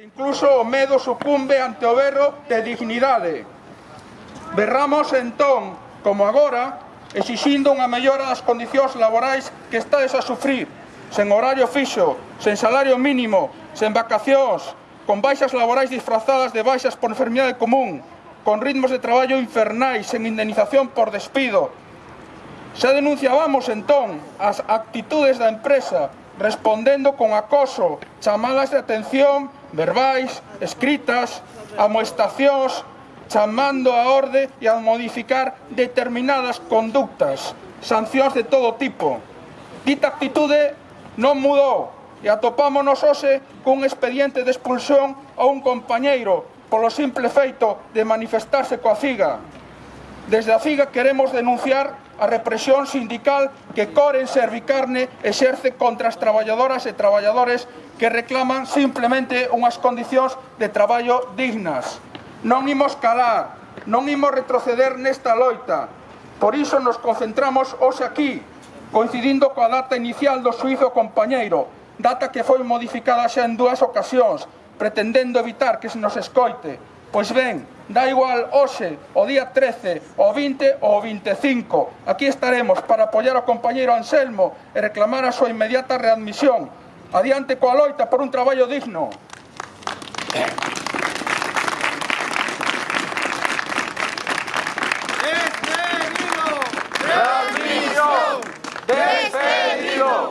Incluso o medo sucumbe ante o berro de dignidade. Berramos entón, como agora, exixindo unha mellora das condicións laborais que estades a sufrir, sen horario fixo, sen salario mínimo, sen vacacións, con baixas laborais disfrazadas de baixas por enfermidade común, con ritmos de traballo infernais, sen indemnización por despido. Xa denunciábamos entón as actitudes da empresa, respondendo con acoso, chamadas de atención verbais, escritas, amoestacións, chamando a orde e a modificar determinadas conductas, sancións de todo tipo. Dita actitude non mudou e atopámonos hoxe cun expediente de expulsión a un compañeiro polo simple feito de manifestarse coa CIGA, Desde a FIGA queremos denunciar a represión sindical que Coren Servicarne exerce contra as traballadoras e traballadores que reclaman simplemente unhas condicións de traballo dignas. Non imos calar, non imos retroceder nesta loita. Por iso nos concentramos hoxe aquí, coincidindo coa data inicial do suizo compañeiro, data que foi modificada xa en dúas ocasións, pretendendo evitar que se nos escoite. Pois ben, Da igual, OSE, o día 13, o 20 o 25. E Aquí estaremos para apoyar ao compañeiro Anselmo e reclamar a súa inmediata readmisión. Adiante coa loita por un traballo digno. Despedido! Despedido!